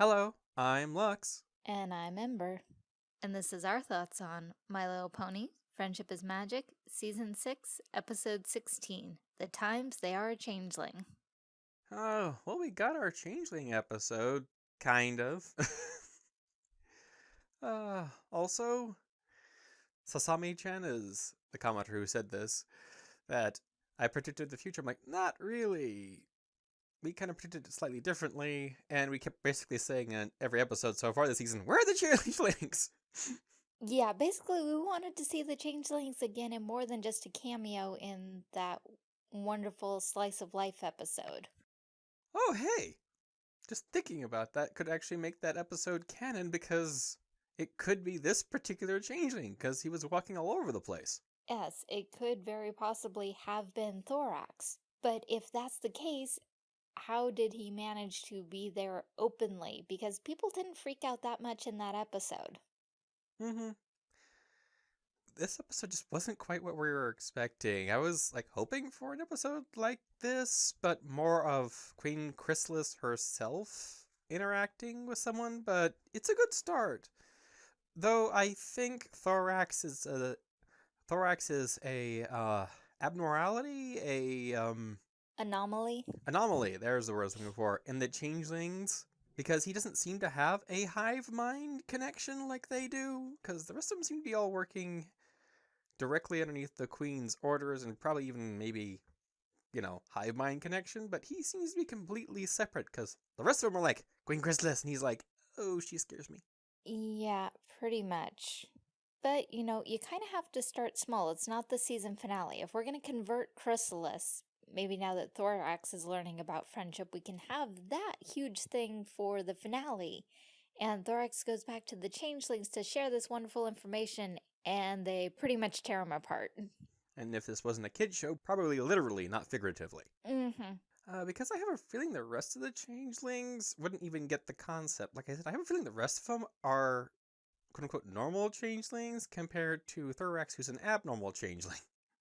Hello, I'm Lux. And I'm Ember. And this is our thoughts on My Little Pony, Friendship is Magic, Season 6, Episode 16, The Times They Are a Changeling. Oh, well, we got our Changeling episode, kind of. uh, also, Sasami-chan is the commenter who said this, that I predicted the future. I'm like, not really we kind of predicted it slightly differently, and we kept basically saying in every episode so far this season, where are the changelings? yeah, basically we wanted to see the changelings again and more than just a cameo in that wonderful slice of life episode. Oh, hey! Just thinking about that could actually make that episode canon because it could be this particular changeling because he was walking all over the place. Yes, it could very possibly have been Thorax. But if that's the case, how did he manage to be there openly? Because people didn't freak out that much in that episode. Mm-hmm. This episode just wasn't quite what we were expecting. I was like hoping for an episode like this, but more of Queen Chrysalis herself interacting with someone, but it's a good start. Though I think Thorax is a Thorax is a uh abnormality, a um Anomaly? Anomaly, there's the word I was looking for. In the changelings, because he doesn't seem to have a hive mind connection like they do, because the rest of them seem to be all working directly underneath the queen's orders and probably even maybe, you know, hive mind connection, but he seems to be completely separate because the rest of them are like, Queen Chrysalis, and he's like, oh, she scares me. Yeah, pretty much. But, you know, you kind of have to start small. It's not the season finale. If we're going to convert Chrysalis maybe now that Thorax is learning about friendship, we can have that huge thing for the finale. And Thorax goes back to the Changelings to share this wonderful information, and they pretty much tear him apart. And if this wasn't a kid show, probably literally, not figuratively. Mm-hmm. Uh, because I have a feeling the rest of the changelings wouldn't even get the concept. Like I said, I have a feeling the rest of them are quote unquote normal changelings compared to Thorax, who's an abnormal changeling.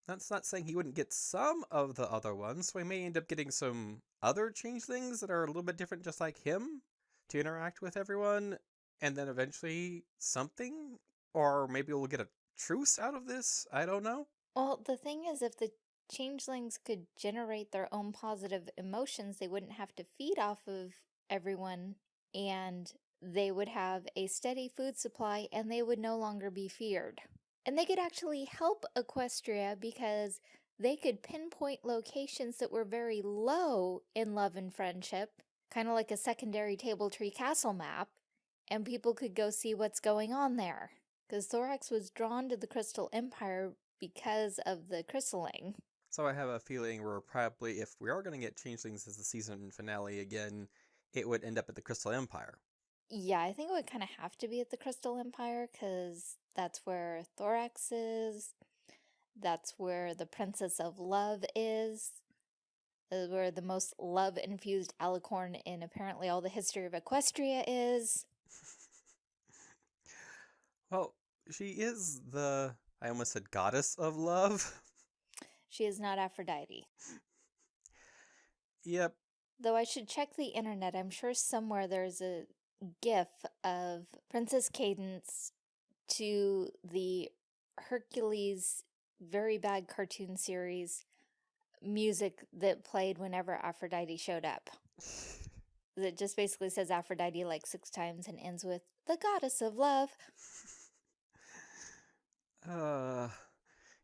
That's not saying he wouldn't get some of the other ones, so he may end up getting some other changelings that are a little bit different just like him to interact with everyone, and then eventually something? Or maybe we'll get a truce out of this? I don't know. Well, the thing is, if the changelings could generate their own positive emotions, they wouldn't have to feed off of everyone, and they would have a steady food supply, and they would no longer be feared. And they could actually help Equestria because they could pinpoint locations that were very low in love and friendship, kind of like a secondary table tree castle map, and people could go see what's going on there. Because Thorax was drawn to the Crystal Empire because of the crystalling. So I have a feeling we're probably, if we are going to get Changelings as the season finale again, it would end up at the Crystal Empire. Yeah, I think it would kind of have to be at the Crystal Empire because that's where Thorax is. That's where the Princess of Love is. Where the most love-infused alicorn in apparently all the history of Equestria is. well, she is the, I almost said goddess of love. She is not Aphrodite. Yep. Though I should check the internet. I'm sure somewhere there's a gif of Princess Cadance to the Hercules very bad cartoon series music that played whenever Aphrodite showed up. that just basically says Aphrodite like six times and ends with the goddess of love. uh,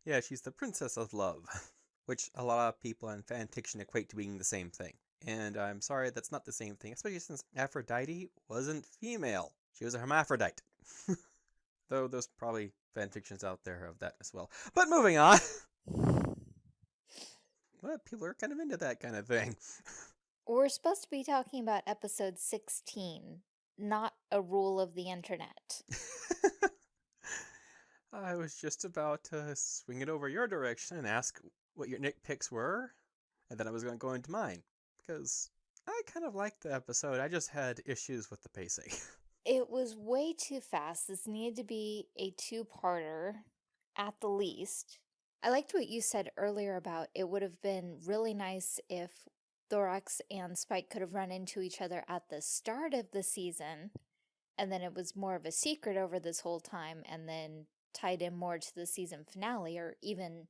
yeah, she's the princess of love, which a lot of people in fan fiction equate to being the same thing. And I'm sorry, that's not the same thing, especially since Aphrodite wasn't female. She was a hermaphrodite. Though there's probably fanfictions out there of that as well. But moving on. well, people are kind of into that kind of thing. We're supposed to be talking about episode 16, not a rule of the internet. I was just about to swing it over your direction and ask what your nitpicks were, and then I was going to go into mine because I kind of liked the episode. I just had issues with the pacing. It was way too fast. This needed to be a two-parter at the least. I liked what you said earlier about it would have been really nice if Thorax and Spike could have run into each other at the start of the season, and then it was more of a secret over this whole time, and then tied in more to the season finale, or even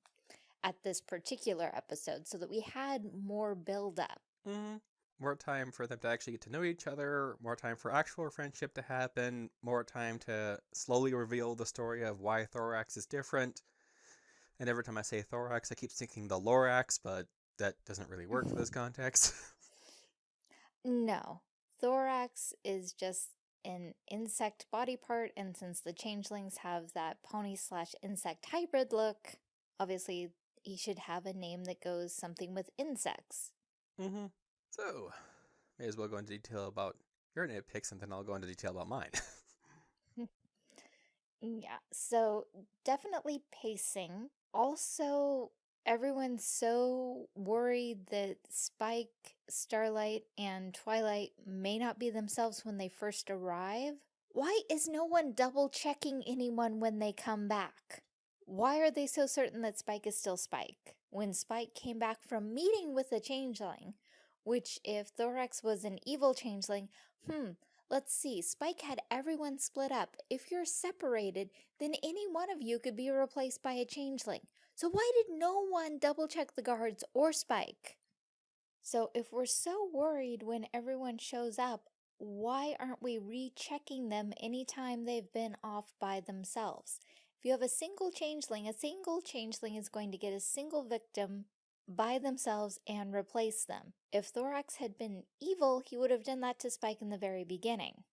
at this particular episode, so that we had more build up. Mm, more time for them to actually get to know each other, more time for actual friendship to happen, more time to slowly reveal the story of why Thorax is different. And every time I say Thorax, I keep thinking the Lorax, but that doesn't really work for this context. no, Thorax is just an insect body part, and since the changelings have that pony slash insect hybrid look, obviously he should have a name that goes something with insects. Mm-hmm. So, may as well go into detail about your nitpicks, and then I'll go into detail about mine. yeah, so definitely pacing. Also, everyone's so worried that Spike, Starlight, and Twilight may not be themselves when they first arrive. Why is no one double checking anyone when they come back? Why are they so certain that Spike is still Spike? When Spike came back from meeting with a changeling, which if Thorax was an evil changeling, hmm, let's see, Spike had everyone split up. If you're separated, then any one of you could be replaced by a changeling. So why did no one double check the guards or Spike? So if we're so worried when everyone shows up, why aren't we rechecking them anytime they've been off by themselves? If you have a single changeling, a single changeling is going to get a single victim by themselves and replace them. If Thorax had been evil, he would have done that to Spike in the very beginning.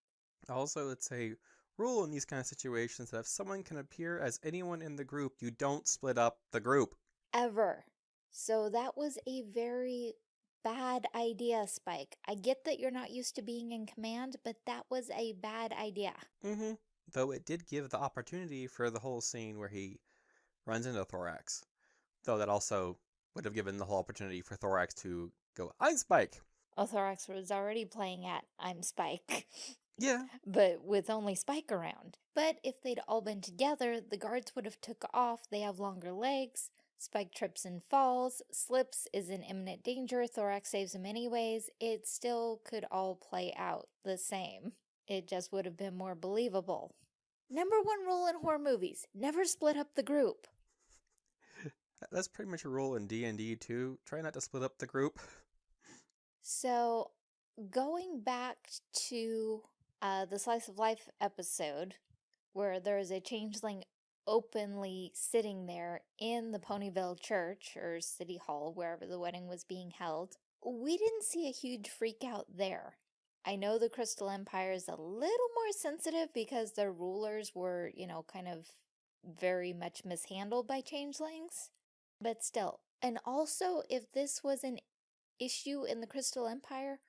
Also, it's a rule in these kind of situations that if someone can appear as anyone in the group, you don't split up the group. Ever. So that was a very bad idea, Spike. I get that you're not used to being in command, but that was a bad idea. Mm-hmm. Though it did give the opportunity for the whole scene where he runs into Thorax. Though that also would have given the whole opportunity for Thorax to go, I'm Spike. Oh, Thorax was already playing at I'm Spike. Yeah. but with only Spike around. But if they'd all been together, the guards would have took off. They have longer legs. Spike trips and falls. Slips is in imminent danger. Thorax saves him anyways. It still could all play out the same. It just would have been more believable. Number one rule in horror movies, never split up the group. That's pretty much a rule in D&D too. Try not to split up the group. So, going back to uh, the Slice of Life episode, where there is a changeling openly sitting there in the Ponyville Church or City Hall, wherever the wedding was being held, we didn't see a huge freak out there. I know the Crystal Empire is a little more sensitive because their rulers were, you know, kind of very much mishandled by changelings. But still, and also if this was an issue in the Crystal Empire,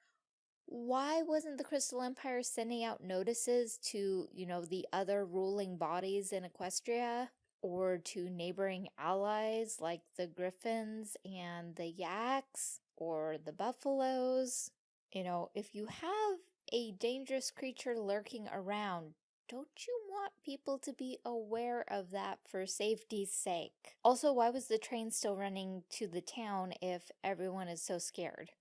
why wasn't the Crystal Empire sending out notices to, you know, the other ruling bodies in Equestria or to neighboring allies like the Griffins and the Yaks or the Buffaloes? You know, if you have a dangerous creature lurking around, don't you want people to be aware of that for safety's sake? Also, why was the train still running to the town if everyone is so scared?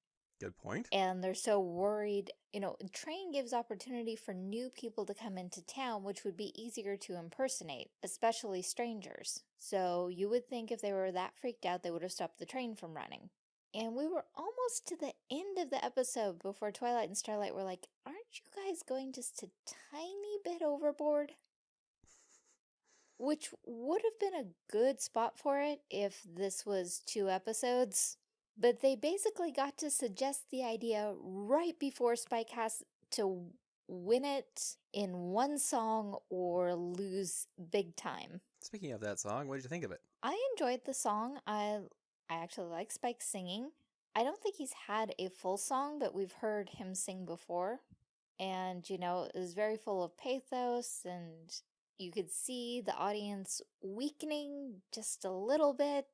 Good point. And they're so worried. You know, train gives opportunity for new people to come into town, which would be easier to impersonate, especially strangers. So you would think if they were that freaked out, they would have stopped the train from running. And we were almost to the end of the episode before Twilight and Starlight were like, aren't you guys going just a tiny bit overboard? Which would have been a good spot for it if this was two episodes. But they basically got to suggest the idea right before Spike has to win it in one song or lose big time. Speaking of that song, what did you think of it? I enjoyed the song. I I actually like Spike singing. I don't think he's had a full song, but we've heard him sing before. And, you know, it was very full of pathos and you could see the audience weakening just a little bit.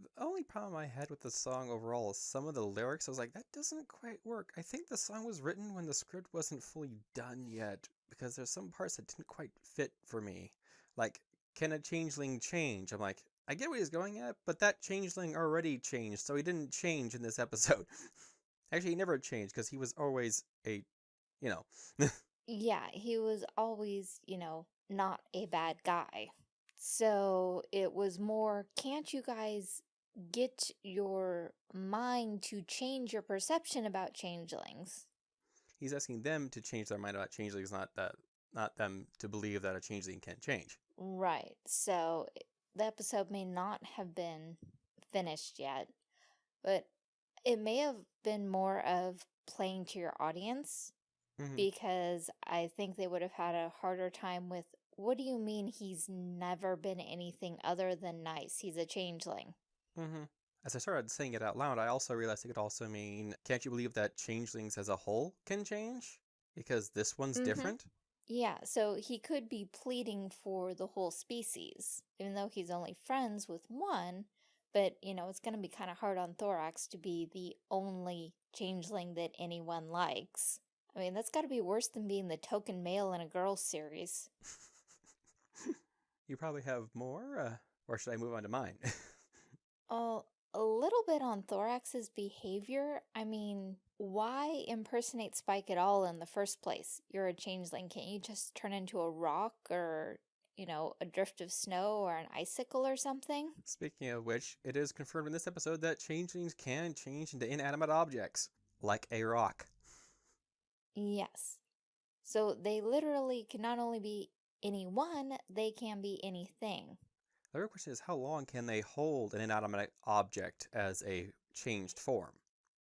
The only problem I had with the song overall is some of the lyrics. I was like, that doesn't quite work. I think the song was written when the script wasn't fully done yet, because there's some parts that didn't quite fit for me. Like, can a changeling change? I'm like, I get what he's going at, but that changeling already changed, so he didn't change in this episode. Actually, he never changed because he was always a, you know. yeah, he was always, you know, not a bad guy. So it was more, can't you guys get your mind to change your perception about changelings? He's asking them to change their mind about changelings, not that not them to believe that a changeling can't change. Right. So eh, the episode may not have been finished yet, but it may have been more of playing to your audience mm -hmm. because I think they would have had a harder time with what do you mean he's never been anything other than nice? He's a changeling. Mm -hmm. As I started saying it out loud, I also realized it could also mean, can't you believe that changelings as a whole can change? Because this one's mm -hmm. different? Yeah, so he could be pleading for the whole species, even though he's only friends with one, but, you know, it's going to be kind of hard on Thorax to be the only changeling that anyone likes. I mean, that's got to be worse than being the token male in a girls series. you probably have more, uh, or should I move on to mine? oh, a little bit on Thorax's behavior. I mean, why impersonate Spike at all in the first place? You're a changeling. Can't you just turn into a rock or, you know, a drift of snow or an icicle or something? Speaking of which, it is confirmed in this episode that changelings can change into inanimate objects, like a rock. Yes. So they literally can not only be anyone, they can be anything. The real question is how long can they hold an inanimate object as a changed form?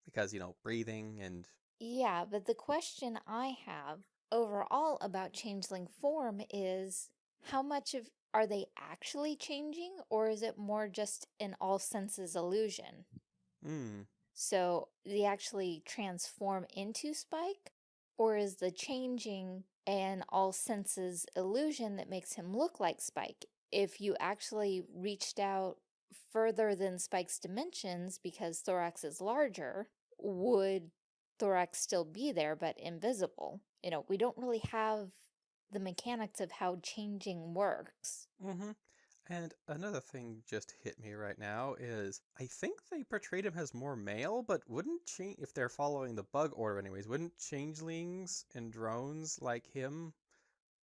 Because, you know, breathing and... Yeah, but the question I have overall about changeling form is how much of are they actually changing or is it more just an all senses illusion? Hmm. So they actually transform into Spike or is the changing an all senses illusion that makes him look like Spike? if you actually reached out further than Spike's dimensions because Thorax is larger, would Thorax still be there but invisible? You know, we don't really have the mechanics of how changing works. Mm-hmm. And another thing just hit me right now is I think they portrayed him as more male, but wouldn't change if they're following the bug order anyways, wouldn't changelings and drones like him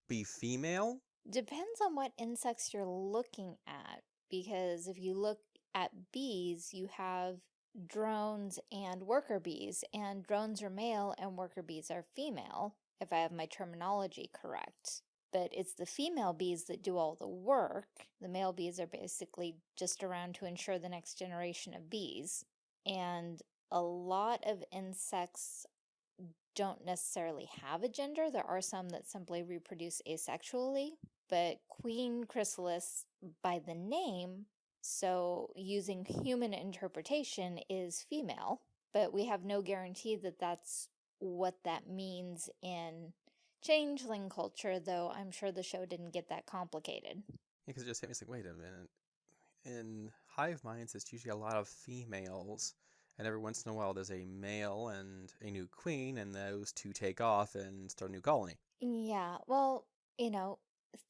be female? Depends on what insects you're looking at, because if you look at bees, you have drones and worker bees, and drones are male and worker bees are female, if I have my terminology correct. But it's the female bees that do all the work. The male bees are basically just around to ensure the next generation of bees. And a lot of insects don't necessarily have a gender. There are some that simply reproduce asexually, but Queen Chrysalis by the name, so using human interpretation is female, but we have no guarantee that that's what that means in changeling culture, though I'm sure the show didn't get that complicated. Because it just hit me like, wait a minute. In hive minds, it's usually a lot of females, and every once in a while there's a male and a new queen, and those two take off and start a new colony. Yeah, well, you know,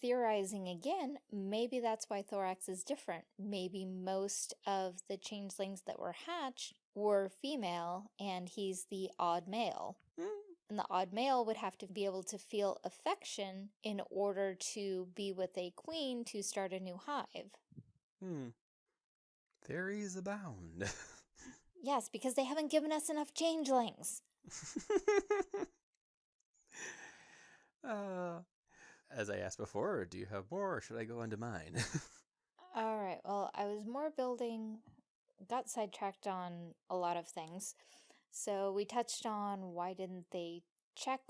theorizing again, maybe that's why Thorax is different. Maybe most of the changelings that were hatched were female and he's the odd male. And the odd male would have to be able to feel affection in order to be with a queen to start a new hive. Hmm. Theories abound. yes, because they haven't given us enough changelings. uh, as I asked before, do you have more or should I go into mine? All right. Well, I was more building, got sidetracked on a lot of things. So we touched on why didn't they check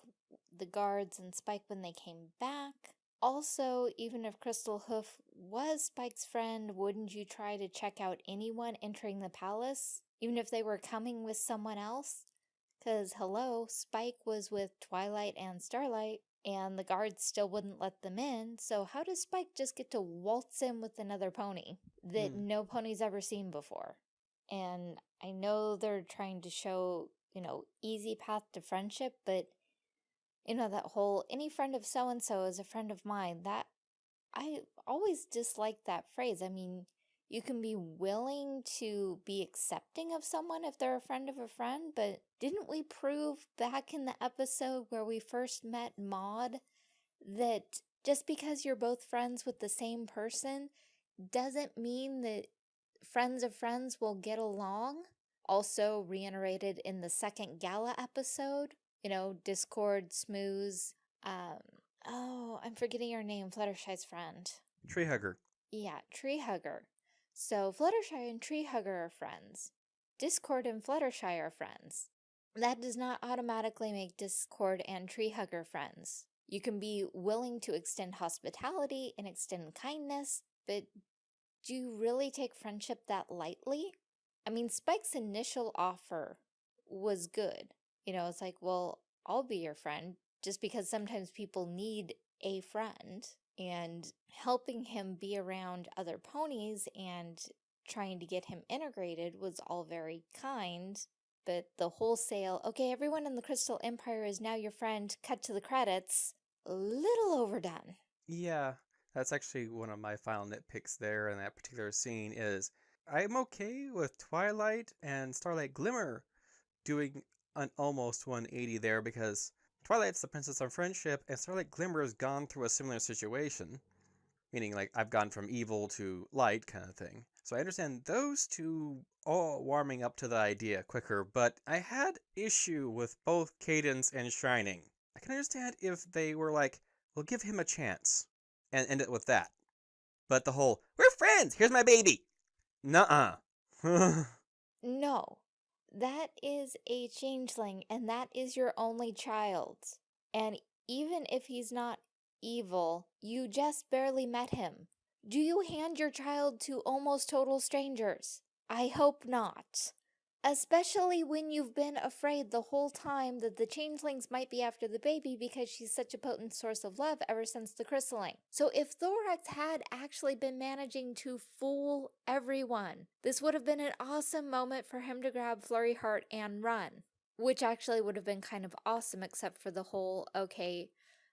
the guards and Spike when they came back. Also, even if Crystal Hoof was Spike's friend, wouldn't you try to check out anyone entering the palace? Even if they were coming with someone else? Because, hello, Spike was with Twilight and Starlight and the guards still wouldn't let them in. So how does Spike just get to waltz in with another pony that mm. no pony's ever seen before? And I know they're trying to show, you know, easy path to friendship, but you know, that whole any friend of so-and-so is a friend of mine, that I always dislike that phrase. I mean, you can be willing to be accepting of someone if they're a friend of a friend, but didn't we prove back in the episode where we first met Maud that just because you're both friends with the same person doesn't mean that friends of friends will get along? Also reiterated in the second gala episode, you know, Discord, Smooze, um, oh, I'm forgetting your name, Fluttershy's friend. Tree hugger. Yeah, Tree Hugger. So Fluttershy and Tree Hugger are friends. Discord and Fluttershy are friends. That does not automatically make Discord and Tree Hugger friends. You can be willing to extend hospitality and extend kindness, but do you really take friendship that lightly? I mean, Spike's initial offer was good. You know, it's like, well, I'll be your friend just because sometimes people need a friend and helping him be around other ponies and trying to get him integrated was all very kind. But the wholesale, okay, everyone in the Crystal Empire is now your friend, cut to the credits, a little overdone. Yeah, that's actually one of my final nitpicks there in that particular scene is I'm okay with Twilight and Starlight Glimmer doing an almost 180 there because Twilight's the princess of friendship, and Starlight Glimmer has gone through a similar situation. Meaning, like, I've gone from evil to light kind of thing. So I understand those two all warming up to the idea quicker, but I had issue with both Cadance and Shining. I can understand if they were like, we'll give him a chance, and end it with that. But the whole, we're friends, here's my baby! Nuh-uh. no, that is a changeling, and that is your only child. And even if he's not evil, you just barely met him. Do you hand your child to almost total strangers? I hope not. Especially when you've been afraid the whole time that the changelings might be after the baby because she's such a potent source of love ever since the crystalling. So if Thorax had actually been managing to fool everyone, this would have been an awesome moment for him to grab Flurry Heart and run. Which actually would have been kind of awesome except for the whole, okay,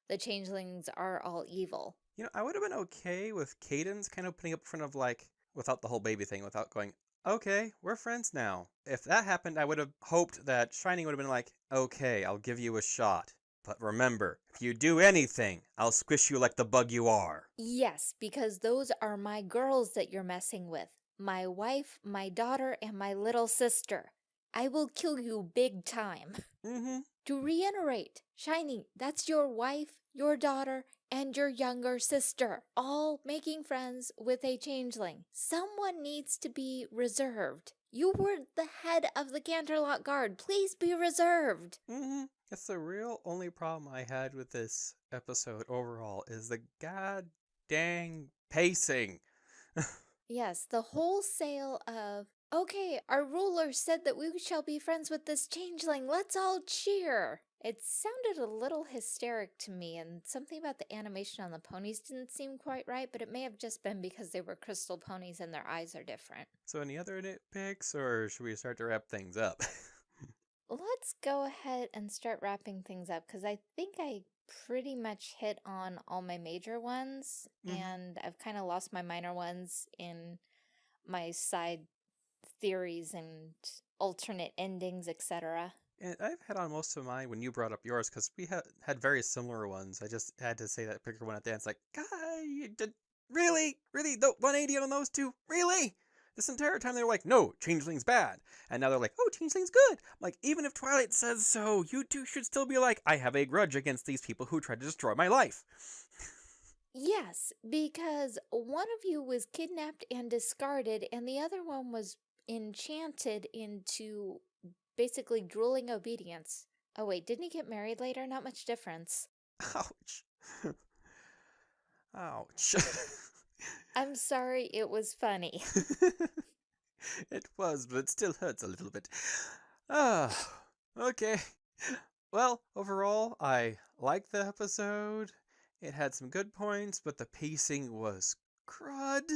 the changelings are all evil. You know, I would have been okay with Cadance kind of putting up front of like, without the whole baby thing, without going, okay, we're friends now. If that happened, I would have hoped that Shining would have been like, okay, I'll give you a shot. But remember, if you do anything, I'll squish you like the bug you are. Yes, because those are my girls that you're messing with. My wife, my daughter, and my little sister. I will kill you big time. Mm-hmm. To reiterate, Shining, that's your wife, your daughter, and your younger sister, all making friends with a changeling. Someone needs to be reserved. You were the head of the Canterlot Guard. Please be reserved. Mm-hmm. That's the real only problem I had with this episode overall is the god dang pacing. yes, the wholesale of Okay, our ruler said that we shall be friends with this changeling. Let's all cheer. It sounded a little hysteric to me, and something about the animation on the ponies didn't seem quite right, but it may have just been because they were crystal ponies and their eyes are different. So any other nitpicks, or should we start to wrap things up? Let's go ahead and start wrapping things up, because I think I pretty much hit on all my major ones, mm -hmm. and I've kind of lost my minor ones in my side theories and alternate endings, etc. And I've had on most of mine when you brought up yours because we had had very similar ones. I just had to say that particular one at the end. It's like, God, you did really, really the 180 on those two, really? This entire time they were like, no, Changeling's bad. And now they're like, oh, Changeling's good. like, even if Twilight says so, you two should still be like, I have a grudge against these people who tried to destroy my life. yes, because one of you was kidnapped and discarded, and the other one was enchanted into basically drooling obedience. Oh wait, didn't he get married later? Not much difference. Ouch. Ouch. I'm sorry, it was funny. it was, but it still hurts a little bit. Ah, okay. Well, overall, I liked the episode. It had some good points, but the pacing was crud.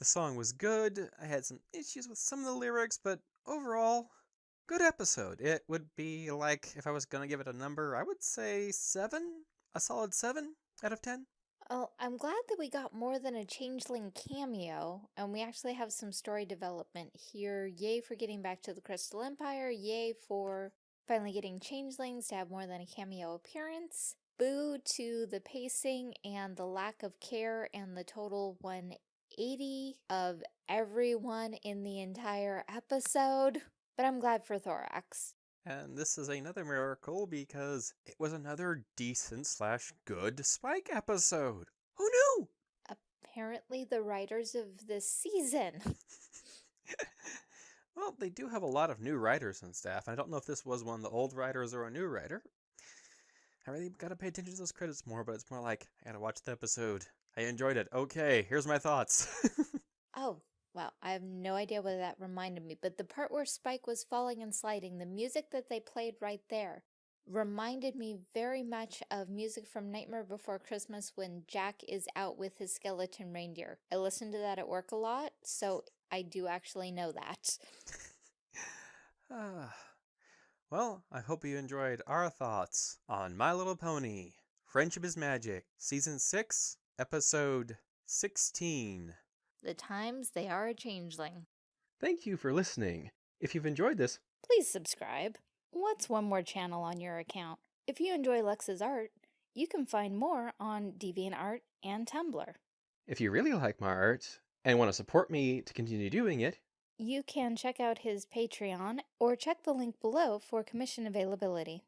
The song was good. I had some issues with some of the lyrics, but overall, good episode. It would be like, if I was going to give it a number, I would say 7? A solid 7 out of 10? Oh, I'm glad that we got more than a changeling cameo, and we actually have some story development here. Yay for getting back to the Crystal Empire. Yay for finally getting changelings to have more than a cameo appearance. Boo to the pacing and the lack of care and the total 180 of everyone in the entire episode. But I'm glad for Thorax. And this is another miracle because it was another decent slash good Spike episode. Who knew? Apparently the writers of this season. well, they do have a lot of new writers and staff. I don't know if this was one of the old writers or a new writer. I really gotta pay attention to those credits more, but it's more like, I gotta watch the episode. I enjoyed it. Okay, here's my thoughts. oh, wow. I have no idea what that reminded me, but the part where Spike was falling and sliding, the music that they played right there, reminded me very much of music from Nightmare Before Christmas when Jack is out with his skeleton reindeer. I listen to that at work a lot, so I do actually know that. Ah. Well, I hope you enjoyed our thoughts on My Little Pony Friendship is Magic, Season 6, Episode 16. The times they are a changeling. Thank you for listening. If you've enjoyed this, please subscribe. What's one more channel on your account? If you enjoy Lex's art, you can find more on DeviantArt and Tumblr. If you really like my art and want to support me to continue doing it, you can check out his Patreon or check the link below for commission availability.